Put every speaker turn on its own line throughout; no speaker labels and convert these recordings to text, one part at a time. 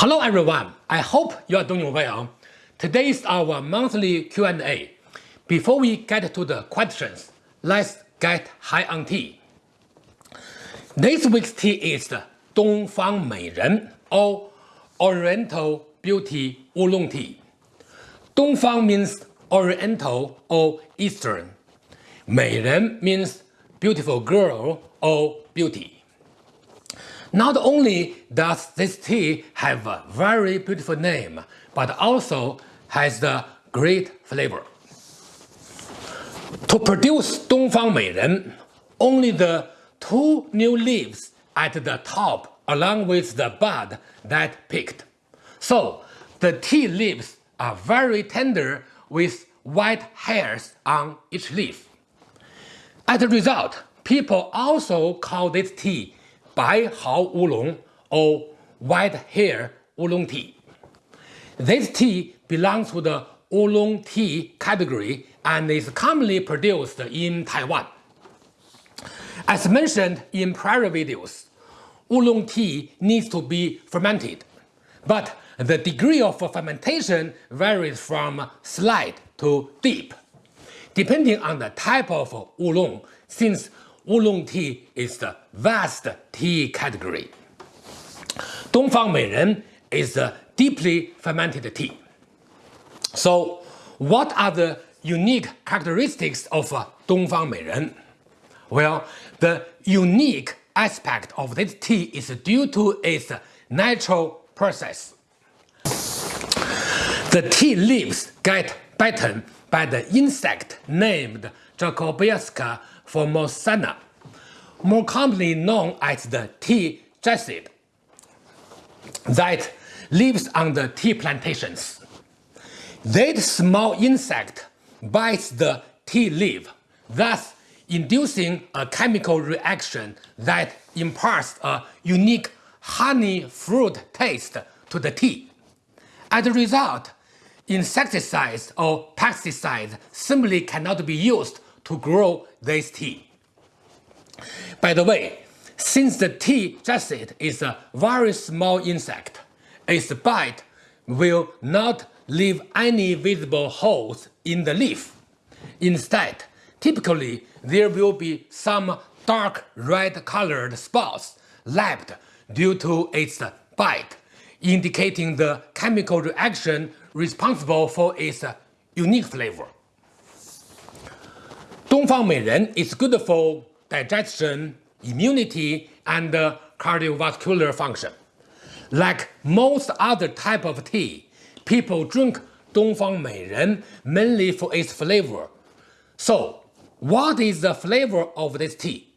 Hello everyone, I hope you are doing well. Today is our monthly Q&A. Before we get to the questions, let's get high on tea. This week's tea is the Dongfang Meiren or Oriental Beauty Oolong Tea. Dongfang means Oriental or Eastern. Meiren means beautiful girl or beauty. Not only does this tea have a very beautiful name, but also has the great flavor. To produce Dongfang Meiren, only the two new leaves at the top along with the bud that picked. So the tea leaves are very tender with white hairs on each leaf. As a result, people also call this tea Bai Hao Oolong or white hair oolong tea. This tea belongs to the oolong tea category and is commonly produced in Taiwan. As mentioned in prior videos, oolong tea needs to be fermented, but the degree of fermentation varies from slight to deep, depending on the type of oolong, since oolong tea is the vast tea category. Dongfang Meiren is a deeply fermented tea. So what are the unique characteristics of Dongfang Meiren? Well, the unique aspect of this tea is due to its natural process. The tea leaves get bitten by the insect named Jacobiasca formosana, more commonly known as the tea jassid, that lives on the tea plantations. That small insect bites the tea leaf, thus inducing a chemical reaction that imparts a unique honey fruit taste to the tea. As a result, insecticides or pesticides simply cannot be used to grow this tea. By the way, since the tea jassid is a very small insect, its bite will not leave any visible holes in the leaf. Instead, typically there will be some dark red colored spots left due to its bite, indicating the chemical reaction responsible for its unique flavor. Dongfang Meiren is good for digestion, immunity, and cardiovascular function. Like most other type of tea, people drink Dongfang Meiren mainly for its flavor. So, what is the flavor of this tea?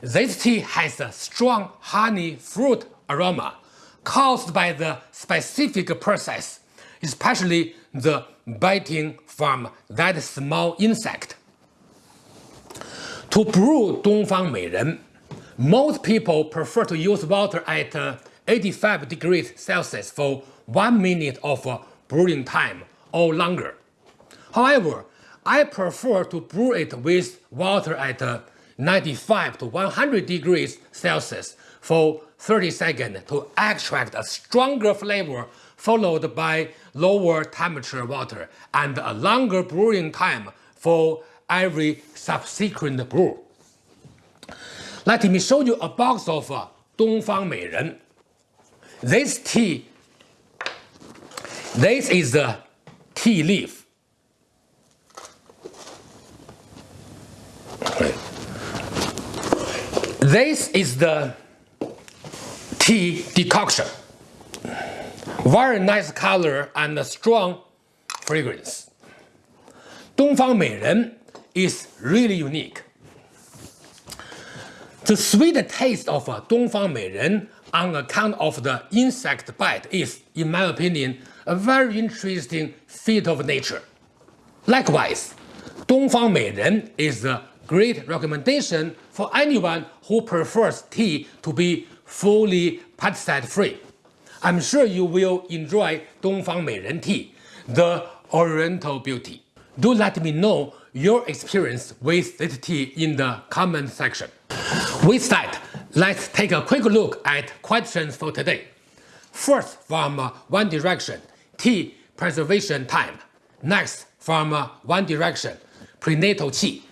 This tea has a strong honey fruit aroma caused by the specific process, especially the biting from that small insect. To brew Dongfang Meiren, most people prefer to use water at uh, 85 degrees Celsius for 1 minute of uh, brewing time or longer. However, I prefer to brew it with water at uh, 95 to 100 degrees Celsius for 30 seconds to extract a stronger flavor followed by lower temperature water and a longer brewing time for every subsequent brew. Let me show you a box of uh, Dongfang Meiren. This tea, this is the tea leaf. This is the tea decoction. Very nice color and strong fragrance. Dongfang Meiren is really unique. The sweet taste of uh, Dongfang Meiren on account of the insect bite is, in my opinion, a very interesting feat of nature. Likewise, Dongfang Meiren is a great recommendation for anyone who prefers tea to be fully pesticide-free. I'm sure you will enjoy Dongfang Meiren tea, the Oriental beauty. Do let me know your experience with ZT in the comment section. With that, let's take a quick look at questions for today. First from One Direction, Tea preservation time. Next from One Direction, prenatal qi.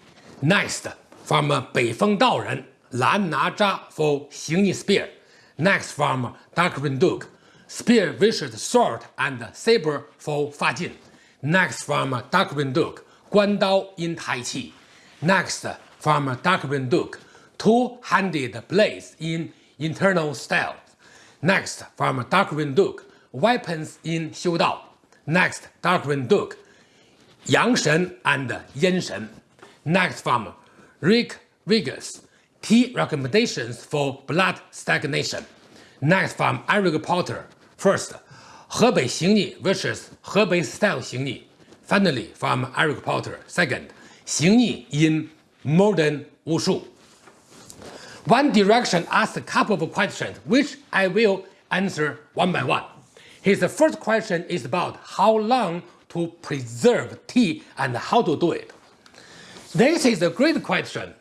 Next from 北风道人, Lan Na Zha for Xingyi spear. Next from Darkwing Duke, spear vicious sword and saber for Fa Jin. Next from Darkwing Duke, Guan Dao in Tai Chi. Next, from Darkwing Duke, two-handed blades in internal style. Next, from Darkwing Duke, weapons in Xiu Dao. Next, Darkwing Duke, Yang Shen and Yin Shen. Next, from Rick Vegas, Tea recommendations for blood stagnation. Next, from Eric Porter. First, Hebei Xingyi versus Hebei style Xingyi. Finally, from Eric Porter. Second, Xingyi in modern Wushu. One Direction asked a couple of questions, which I will answer one by one. His first question is about how long to preserve tea and how to do it. This is a great question.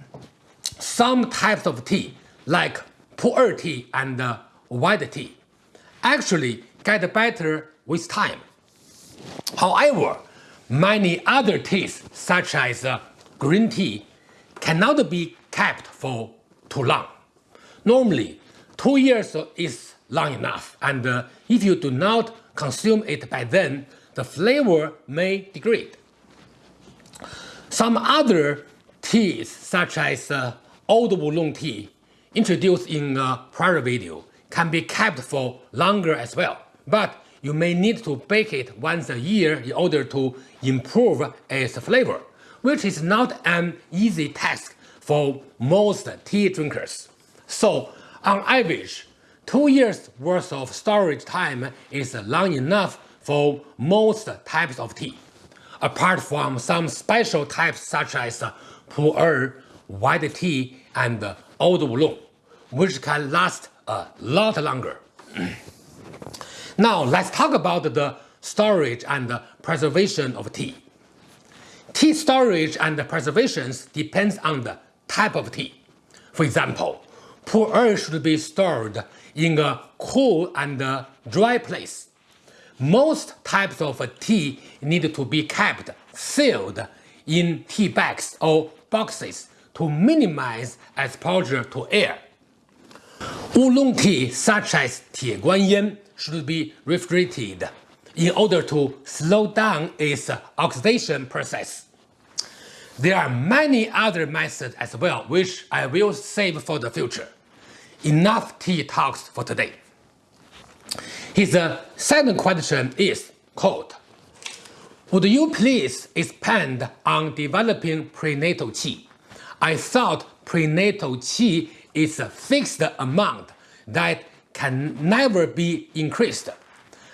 Some types of tea, like pu'er tea and white tea, actually get better with time. However, many other teas, such as uh, green tea, cannot be kept for too long. Normally, two years is long enough, and uh, if you do not consume it by then, the flavor may degrade. Some other teas, such as uh, old oolong tea, introduced in a prior video, can be kept for longer as well, but you may need to bake it once a year in order to improve its flavor, which is not an easy task for most tea drinkers. So, on average, two years worth of storage time is long enough for most types of tea, apart from some special types such as pu'er, white tea, and old oolong, which can last a lot longer. now, let's talk about the storage and preservation of tea. Tea storage and preservation depends on the type of tea. For example, pu'er should be stored in a cool and dry place. Most types of tea need to be kept sealed in tea bags or boxes to minimize exposure to air. Oolong tea such as Tie Guan Yin should be refrigerated in order to slow down its oxidation process. There are many other methods as well, which I will save for the future. Enough tea talks for today. His uh, second question is, quote, Would you please expand on developing prenatal qi? I thought prenatal qi is a fixed amount that can never be increased.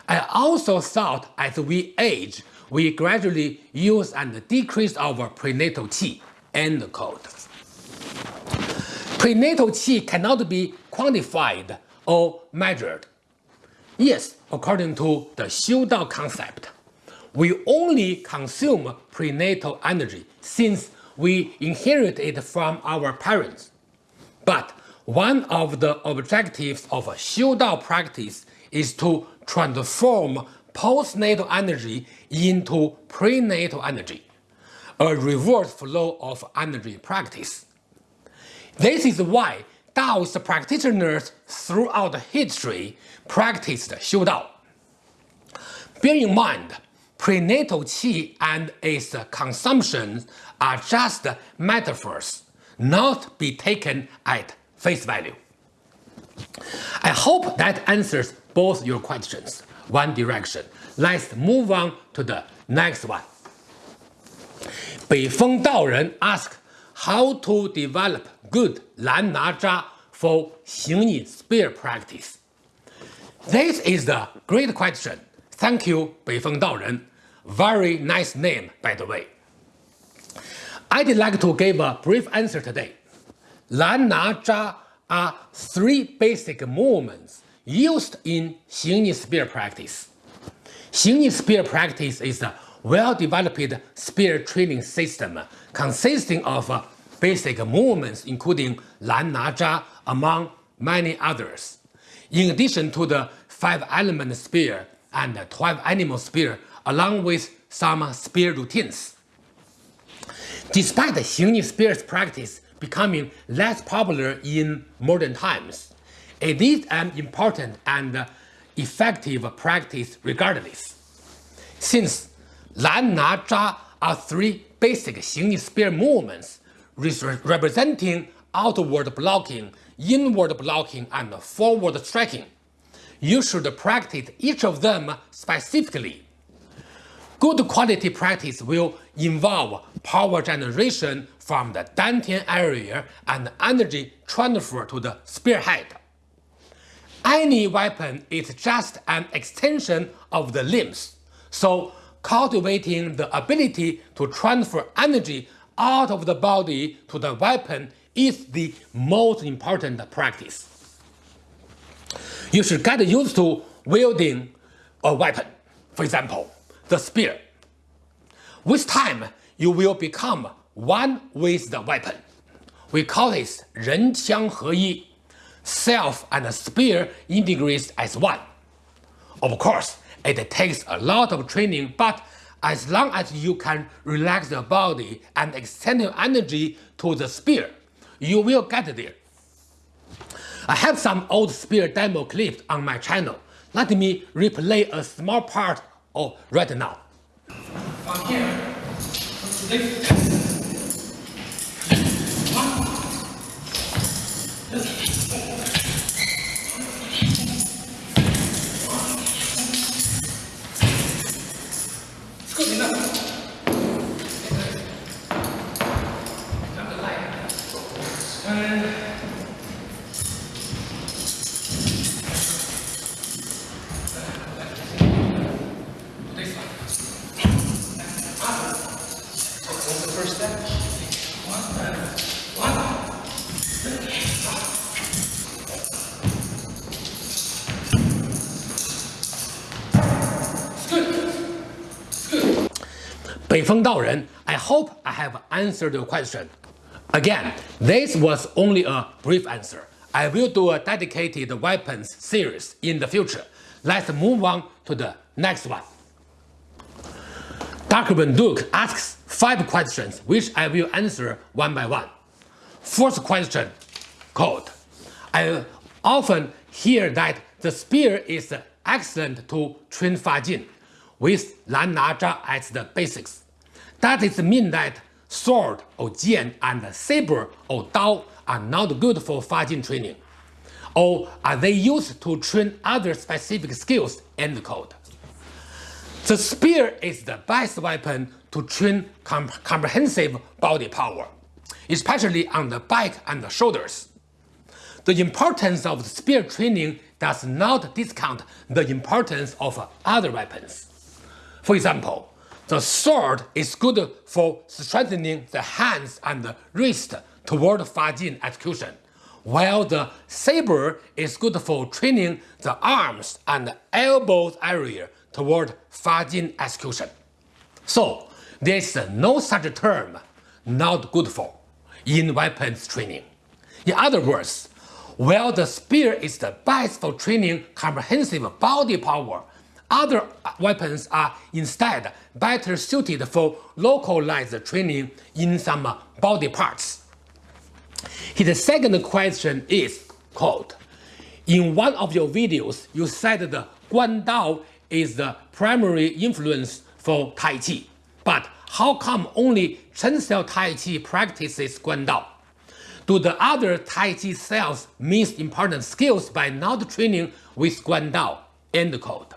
I also thought as we age, we gradually use and decrease our prenatal qi. End quote. Prenatal qi cannot be quantified or measured. Yes, according to the Xiu Dao concept, we only consume prenatal energy since we inherit it from our parents. But one of the objectives of Xiu Dao practice is to transform postnatal energy into prenatal energy, a reverse flow of energy practice. This is why Taoist practitioners throughout history practiced Xiu Dao. Bear in mind, prenatal qi and its consumption are just metaphors, not be taken at face value. I hope that answers both your questions. One direction. Let's move on to the next one. Beifeng Dao Daoren asked how to develop good Lan Na Zha for Xingyi spear practice. This is the great question. Thank you, Beifeng Dao Daoren. Very nice name, by the way. I'd like to give a brief answer today. Lan Na Zha are three basic movements used in Xingyi spear practice. Xingyi spear practice is a well-developed spear training system consisting of uh, basic movements including Lan Na Zha among many others. In addition to the 5 element spear and 12 animal spear along with some spear routines. Despite the Xingyi spear's practice becoming less popular in modern times, it is an important and effective practice regardless. Since Lan Na Zha are three basic Xingyi spear movements representing outward blocking, inward blocking, and forward striking. You should practice each of them specifically. Good quality practice will involve power generation from the dantian area and energy transfer to the spearhead. Any weapon is just an extension of the limbs, so cultivating the ability to transfer energy out of the body to the weapon is the most important practice. You should get used to wielding a weapon, for example, the spear. With time, you will become one with the weapon. We call this 人枪合一, self and spear integrates as one. Of course, it takes a lot of training, but as long as you can relax the body and extend your energy to the spear, you will get there. I have some old spear demo clips on my channel. Let me replay a small part of right now. I hope I have answered your question. Again, this was only a brief answer. I will do a dedicated weapons series in the future. Let's move on to the next one. Dr. Duke asks five questions which I will answer one by one. First question, quote, I often hear that the spear is excellent to train Fajin with Lan Na Zha as the basics. That is mean that sword or jian and saber or dao are not good for Fajin training. Or are they used to train other specific skills? End quote. The spear is the best weapon to train comp comprehensive body power, especially on the back and the shoulders. The importance of the spear training does not discount the importance of other weapons. For example, the sword is good for strengthening the hands and the wrist toward Fajin execution, while the saber is good for training the arms and elbows area toward Fajin execution. So, there is no such term not good for in weapons training. In other words, while the spear is the best for training comprehensive body power other uh, weapons are instead better suited for localized training in some body parts. His second question is, quote, In one of your videos, you said the Guan Dao is the primary influence for Tai Chi, but how come only Chen Xiao Tai Chi practices Guan Dao? Do the other Tai Chi styles miss important skills by not training with Guan Dao? End quote.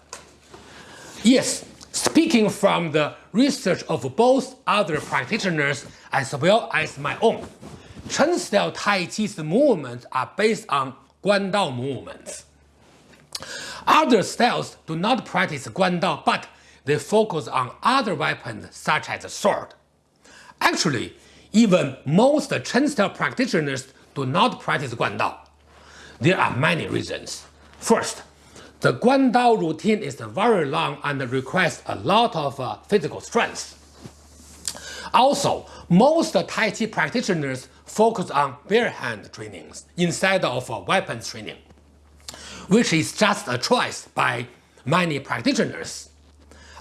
Yes, speaking from the research of both other practitioners as well as my own, Chen style Tai Chi's movements are based on Guan Dao movements. Other styles do not practice Guan Dao, but they focus on other weapons such as sword. Actually, even most Chen style practitioners do not practice Guan Dao. There are many reasons. First, the Guandao routine is very long and requires a lot of uh, physical strength. Also, most Tai Chi practitioners focus on bare hand trainings instead of uh, weapons training. which is just a choice by many practitioners.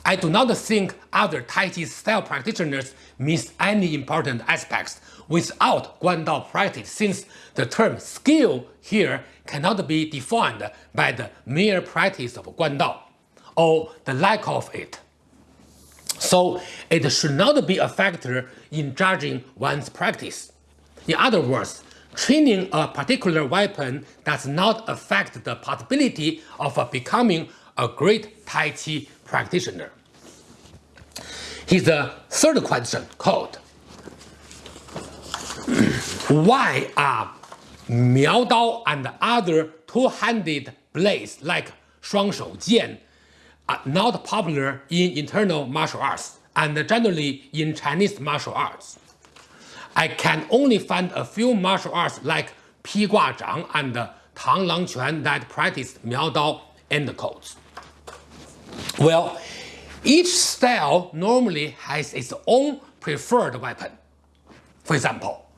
I do not think other Tai Chi style practitioners miss any important aspects without Guandao practice since the term skill here cannot be defined by the mere practice of Guandao or the lack of it. So it should not be a factor in judging one's practice. In other words, training a particular weapon does not affect the possibility of becoming a great Tai Chi practitioner. Here's the third question called Why are Miao Dao and other two-handed blades like Shuang Shou Jian are uh, not popular in internal martial arts and generally in Chinese martial arts. I can only find a few martial arts like Pi Gua Zhang and Tang Lang Quan that practice Miao Dao end quotes. Well, each style normally has its own preferred weapon. For example,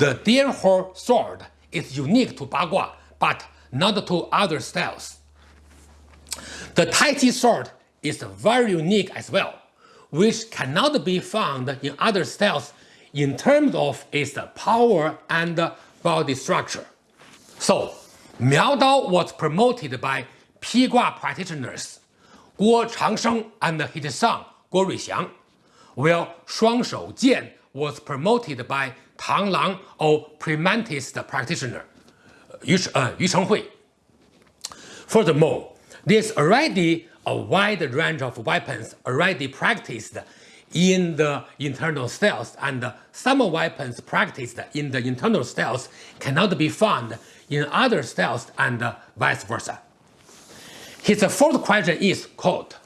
the deer hole sword is unique to Bagua, but not to other styles. The Tai Chi sword is very unique as well, which cannot be found in other styles in terms of its power and body structure. So, Miao Dao was promoted by Pi Gua practitioners Guo Changsheng and his son Guo Ruixiang, while Shuang Shou Jian was promoted by Tang Lang or Praying Mantis practitioner Yu, uh, Yu Chenghui. Furthermore, there's already a wide range of weapons already practiced in the internal styles and some weapons practiced in the internal styles cannot be found in other styles and vice versa. His fourth question is, quote,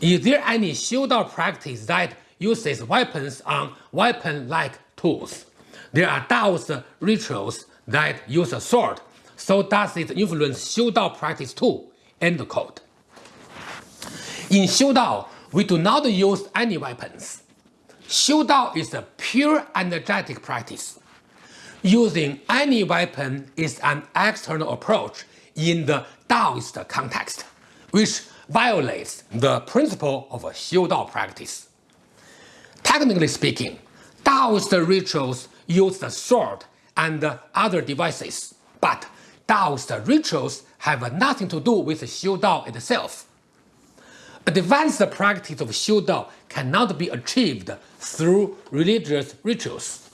Is there any Xiudao practice that uses weapons on weapon-like tools? There are Dao's uh, rituals that use a sword, so does it influence Xiu Dao practice too? End quote. In Xiudao, we do not use any weapons. Xiu Dao is a pure energetic practice. Using any weapon is an external approach in the Taoist context, which violates the principle of a Xiudao practice. Technically speaking, Taoist rituals use the sword and other devices, but Taoist rituals have nothing to do with Xiu Dao itself. Advanced practice of Xiu Dao cannot be achieved through religious rituals.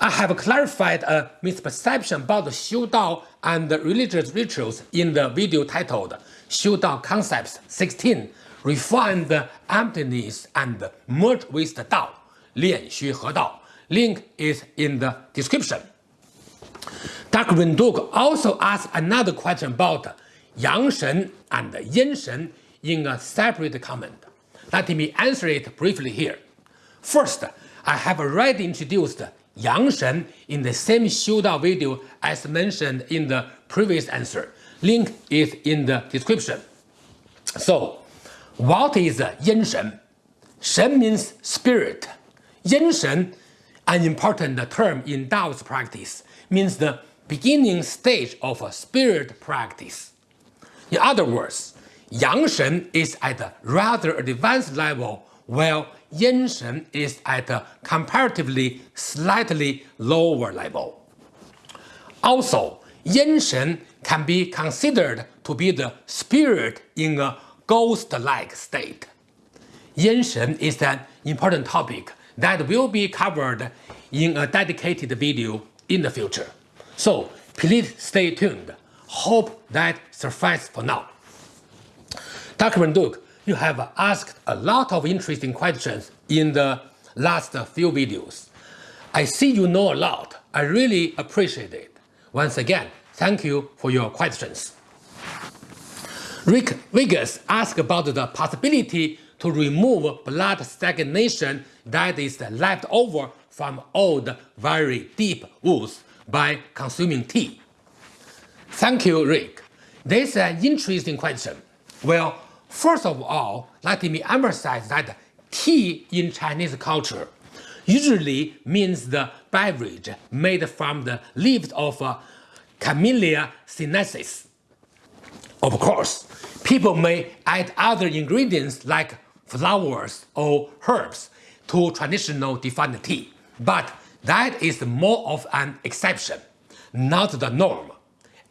I have clarified a misperception about Xiu Dao and religious rituals in the video titled Xiu Dao Concepts 16 Refine the Emptiness and Merge with the Dao, Lian Xu He Dao. Link is in the description. Darkwing Duke also asked another question about Yang Shen and Yin Shen in a separate comment. Let me answer it briefly here. First, I have already introduced Yang Shen in the same Xiudao video as mentioned in the previous answer. Link is in the description. So, what is Yin Shen? Shen means spirit. Yin Shen, an important term in Taoist practice, means the beginning stage of a spirit practice. In other words, Yang Shen is at a rather advanced level, while Yin Shen is at a comparatively slightly lower level. Also, Yin Shen can be considered to be the spirit in a ghost-like state. Yin Shen is an important topic that will be covered in a dedicated video in the future. So please stay tuned. Hope that suffices for now. Darkwing Duke, you have asked a lot of interesting questions in the last few videos. I see you know a lot. I really appreciate it. Once again, thank you for your questions. Rick Vegas asked about the possibility to remove blood stagnation that is left over from old, very deep wounds by consuming tea. Thank you, Rick. This is an interesting question. Well, First of all, let me emphasize that tea in Chinese culture usually means the beverage made from the leaves of uh, Camellia sinensis. Of course, people may add other ingredients like flowers or herbs to traditional defined tea, but that is more of an exception, not the norm.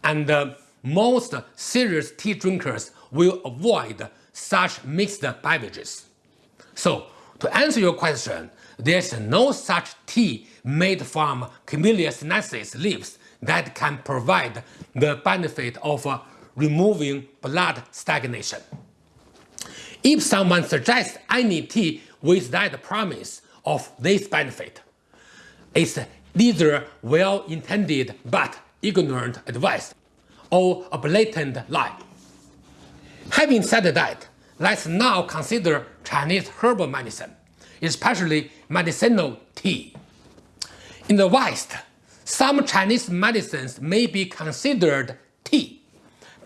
And uh, most serious tea drinkers will avoid such mixed beverages. So, to answer your question, there's no such tea made from Camellia sinensis leaves that can provide the benefit of uh, removing blood stagnation. If someone suggests any tea with that promise of this benefit, it's either well-intended but ignorant advice or a blatant lie. Having said that, let's now consider Chinese herbal medicine, especially medicinal tea. In the West, some Chinese medicines may be considered tea,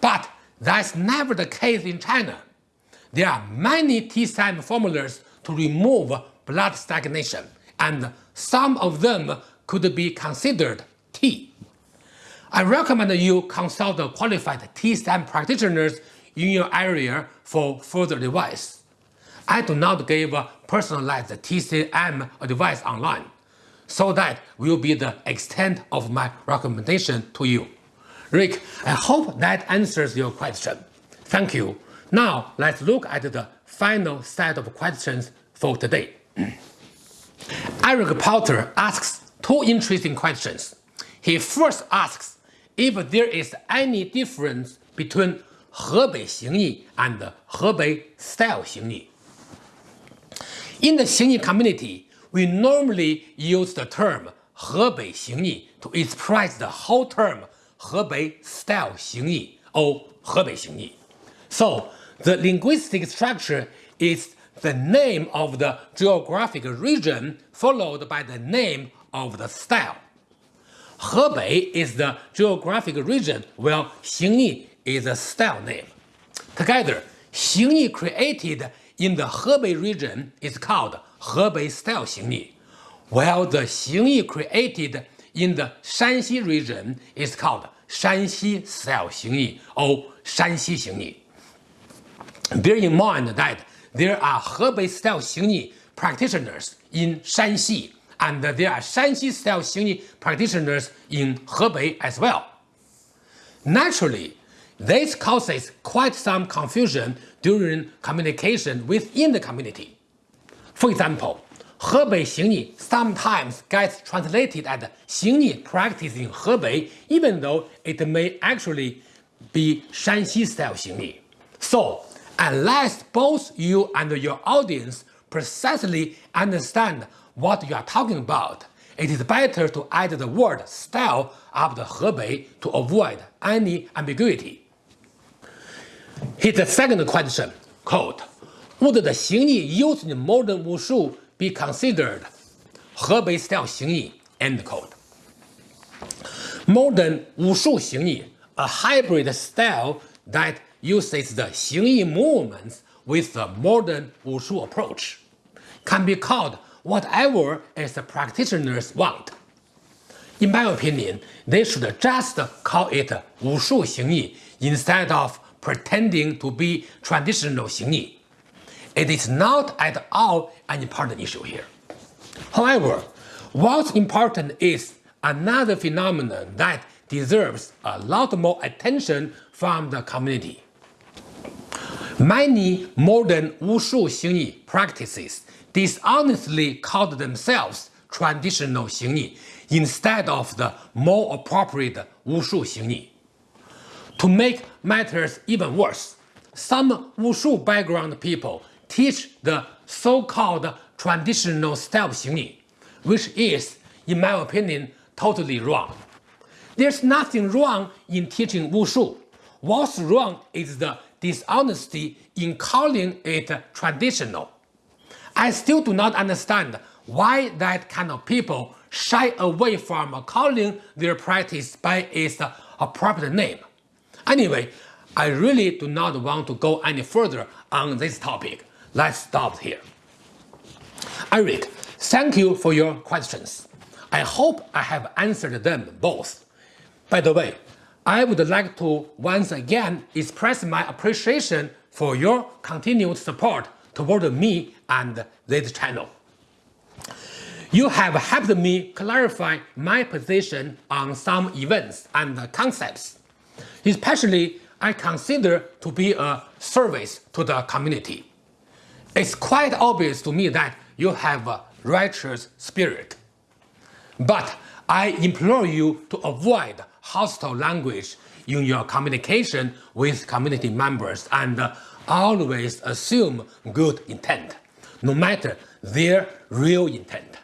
but that's never the case in China. There are many TCM formulas to remove blood stagnation, and some of them could be considered tea. I recommend you consult qualified TCM practitioners in your area for further advice. I do not give personalized TCM advice online, so that will be the extent of my recommendation to you. Rick, I hope that answers your question. Thank you. Now let's look at the final set of questions for today. Eric Potter asks two interesting questions. He first asks if there is any difference between Hebei Xingyi and Hebei style Xingyi. In the Xingyi community, we normally use the term Hebei Xingyi to express the whole term Hebei style Xingyi or Hebei Xingyi. So the linguistic structure is the name of the geographic region followed by the name of the style. Hebei is the geographic region while Xingyi is a style name. Together, Xingyi created in the Hebei region is called Hebei style Xingyi, while the Xingyi created in the Shanxi region is called Shanxi style Xingyi or Shanxi Xingyi. Bear in mind that there are Hebei style Xingyi practitioners in Shanxi, and there are Shanxi style Xingyi practitioners in Hebei as well. Naturally, this causes quite some confusion during communication within the community. For example, Hebei Xingyi sometimes gets translated as Xingyi practice in Hebei even though it may actually be Shanxi style Xingyi. So, unless both you and your audience precisely understand what you are talking about, it is better to add the word style after Hebei to avoid any ambiguity. The second question, quote, Would the Xingyi used in modern Wushu be considered Hebei style Xingyi, end quote. Modern Wushu Xingyi, a hybrid style that uses the Xingyi movements with the modern Wushu approach, can be called whatever its practitioners want. In my opinion, they should just call it Wushu Xingyi instead of pretending to be traditional Xingyi. It is not at all an important issue here. However, what's important is another phenomenon that deserves a lot more attention from the community. Many modern Wushu Xingyi practices dishonestly called themselves traditional Xingyi instead of the more appropriate Wushu Xingyi. To make matters even worse, some Wushu background people teach the so-called traditional style Xingyi, which is, in my opinion, totally wrong. There's nothing wrong in teaching Wushu. What's wrong is the dishonesty in calling it traditional. I still do not understand why that kind of people shy away from calling their practice by its appropriate name. Anyway, I really do not want to go any further on this topic. Let's stop here. Eric, thank you for your questions. I hope I have answered them both. By the way, I would like to once again express my appreciation for your continued support toward me and this channel. You have helped me clarify my position on some events and concepts, especially I consider to be a service to the community. It's quite obvious to me that you have a righteous spirit. But I implore you to avoid hostile language in your communication with community members and uh, always assume good intent, no matter their real intent.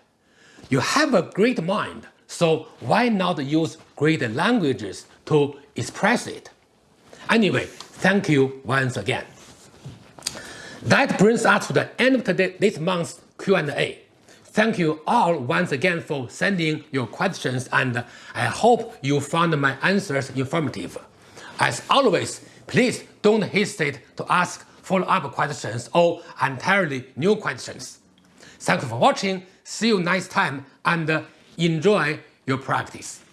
You have a great mind, so why not use great languages to express it? Anyway, thank you once again. That brings us to the end of today, this month's Q&A. Thank you all once again for sending your questions and I hope you found my answers informative. As always, please don't hesitate to ask follow-up questions or entirely new questions. Thank you for watching, see you next time and enjoy your practice.